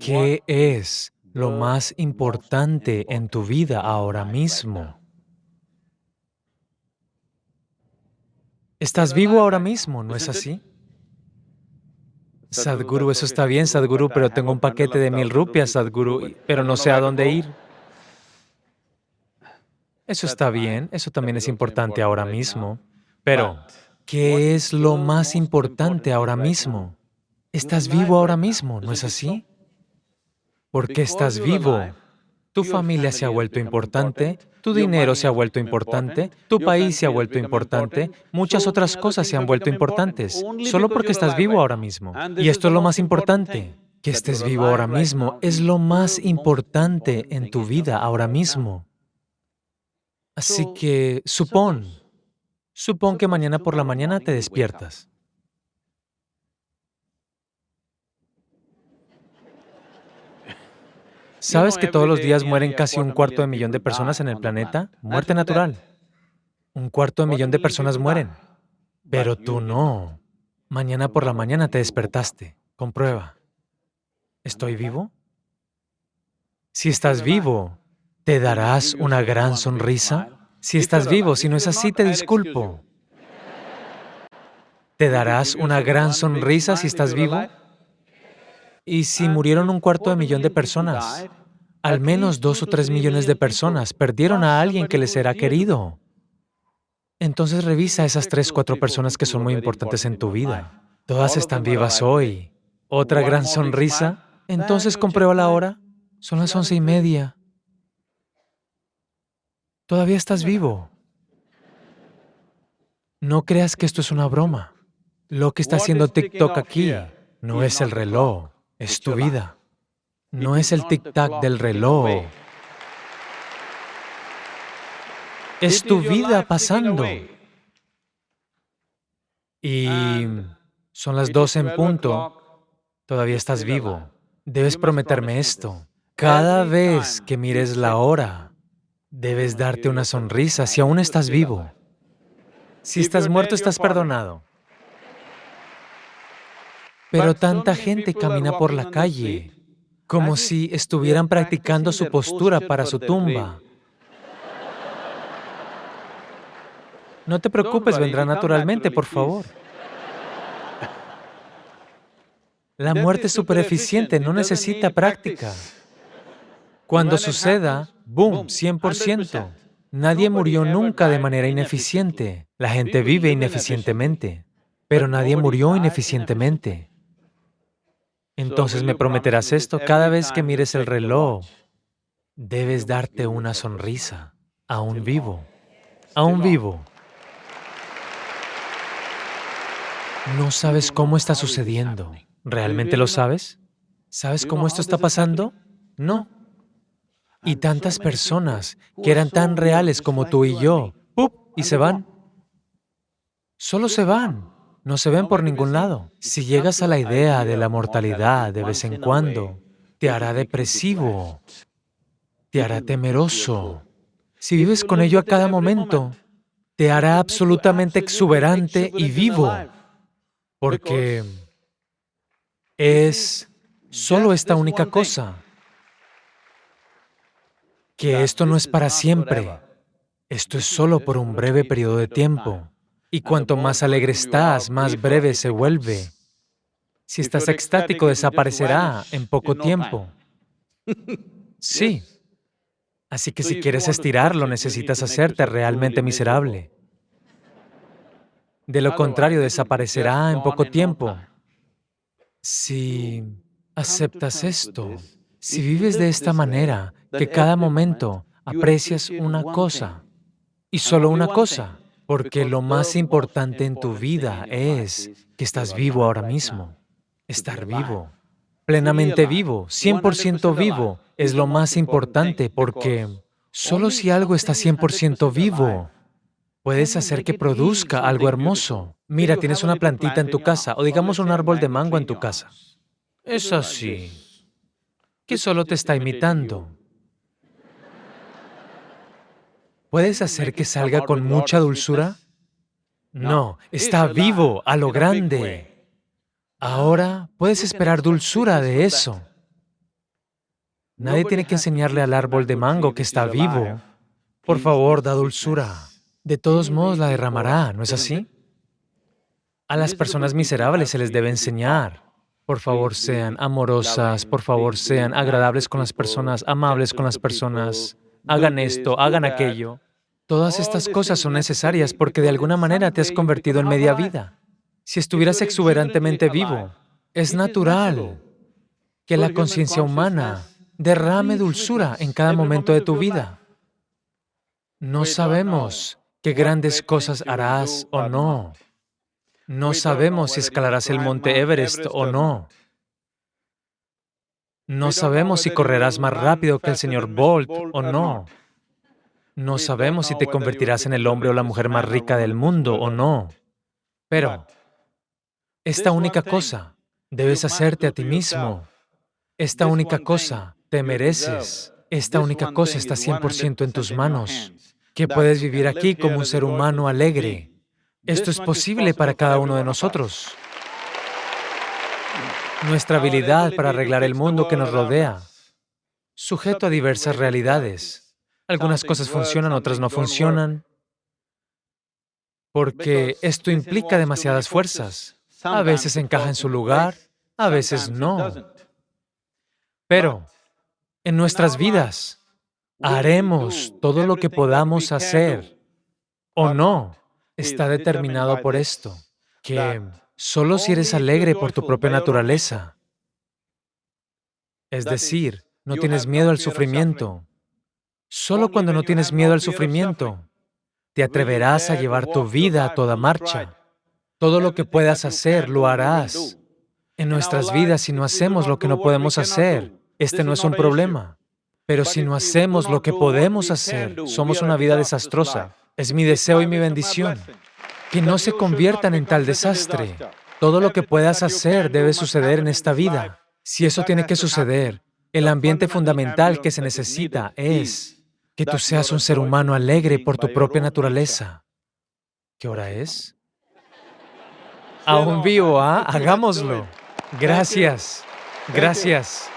¿Qué es lo más importante en tu vida ahora mismo? Estás vivo ahora mismo, ¿no es así? Sadhguru, eso está bien, Sadhguru, pero tengo un paquete de mil rupias, Sadhguru, pero no sé a dónde ir. Eso está bien, eso también es importante ahora mismo. Pero, ¿qué es lo más importante ahora mismo? Estás vivo ahora mismo, ¿no es así? Porque estás vivo. Tu familia se ha vuelto importante, tu dinero se ha vuelto importante, tu país se ha vuelto importante, muchas otras cosas se han vuelto importantes, solo porque estás vivo ahora mismo. Y esto es lo más importante, que estés vivo ahora mismo. es lo más importante en tu vida ahora mismo. Así que supón, supón que mañana por la mañana te despiertas. ¿Sabes que todos los días mueren casi un cuarto de millón de personas en el planeta? Muerte natural. Un cuarto de millón de personas mueren. Pero tú no. Mañana por la mañana te despertaste. Comprueba. ¿Estoy vivo? Si estás vivo, ¿te darás una gran sonrisa? Si estás vivo, si no es así, te disculpo. ¿Te darás una gran sonrisa si estás vivo? Y si murieron un cuarto de millón de personas, al menos dos o tres millones de personas perdieron a alguien que les era querido. Entonces revisa esas tres, cuatro personas que son muy importantes en tu vida. Todas están vivas hoy. ¿Otra gran sonrisa? Entonces comprueba la hora. Son las once y media. Todavía estás vivo. No creas que esto es una broma. Lo que está haciendo TikTok aquí no es el reloj, es tu vida. No es el tic-tac del reloj. Es tu vida pasando. Y son las dos en punto. Todavía estás vivo. Debes prometerme esto. Cada vez que mires la hora, debes darte una sonrisa si aún estás vivo. Si estás muerto, estás perdonado. Pero tanta gente camina por la calle como si estuvieran practicando su postura para su tumba. No te preocupes, vendrá naturalmente, por favor. La muerte es súper eficiente, no necesita práctica. Cuando suceda, boom, 100%. Nadie murió nunca de manera ineficiente. La gente vive ineficientemente, pero nadie murió ineficientemente. Entonces me prometerás esto, cada vez que mires el reloj, debes darte una sonrisa, aún vivo, aún vivo. No sabes cómo está sucediendo. ¿Realmente lo sabes? ¿Sabes cómo esto está pasando? No. Y tantas personas que eran tan reales como tú y yo, ¡pup! y se van. Solo se van no se ven por ningún lado. Si llegas a la idea de la mortalidad de vez en cuando, te hará depresivo, te hará temeroso. Si vives con ello a cada momento, te hará absolutamente exuberante y vivo, porque es solo esta única cosa, que esto no es para siempre, esto es solo por un breve periodo de tiempo. Y cuanto más alegre estás, más breve se vuelve. Si estás extático, desaparecerá en poco tiempo. Sí. Así que si quieres estirarlo, necesitas hacerte realmente miserable. De lo contrario, desaparecerá en poco tiempo. Si aceptas esto, si vives de esta manera, que cada momento aprecias una cosa, y solo una cosa, porque lo más importante en tu vida es que estás vivo ahora mismo. Estar vivo, plenamente vivo, 100% vivo, es lo más importante porque solo si algo está 100% vivo, puedes hacer que produzca algo hermoso. Mira, tienes una plantita en tu casa, o digamos un árbol de mango en tu casa. Es así, que solo te está imitando. ¿Puedes hacer que salga con mucha dulzura? No, está vivo, a lo grande. Ahora puedes esperar dulzura de eso. Nadie tiene que enseñarle al árbol de mango que está vivo. Por favor, da dulzura. De todos modos la derramará, ¿no es así? A las personas miserables se les debe enseñar. Por favor, sean amorosas, por favor, sean agradables con las personas, amables con las personas, hagan esto, hagan aquello. Todas estas cosas son necesarias porque de alguna manera te has convertido en media vida. Si estuvieras exuberantemente vivo, es natural que la conciencia humana derrame dulzura en cada momento de tu vida. No sabemos qué grandes cosas harás o no. No sabemos si escalarás el monte Everest o no. No sabemos si correrás más rápido que el señor Bolt o no. No sabemos si te convertirás en el hombre o la mujer más rica del mundo o no. Pero esta única cosa debes hacerte a ti mismo. Esta única cosa te mereces. Esta única cosa está 100% en tus manos, que puedes vivir aquí como un ser humano alegre, esto es posible para cada uno de nosotros. Nuestra habilidad para arreglar el mundo que nos rodea, sujeto a diversas realidades. Algunas cosas funcionan, otras no funcionan, porque esto implica demasiadas fuerzas. A veces encaja en su lugar, a veces no. Pero en nuestras vidas haremos todo lo que podamos hacer. O no está determinado por esto, que solo si eres alegre por tu propia naturaleza, es decir, no tienes miedo al sufrimiento, solo cuando no tienes miedo al sufrimiento, te atreverás a llevar tu vida a toda marcha. Todo lo que puedas hacer, lo harás. En nuestras vidas, si no hacemos lo que no podemos hacer, este no es un problema. Pero si no hacemos lo que podemos hacer, somos una vida desastrosa. Es mi deseo y mi bendición que no se conviertan en tal desastre. Todo lo que puedas hacer debe suceder en esta vida. Si eso tiene que suceder, el ambiente fundamental que se necesita es que tú seas un ser humano alegre por tu propia naturaleza. ¿Qué hora es? Aún vivo, ¿ah? Hagámoslo. Gracias. Gracias.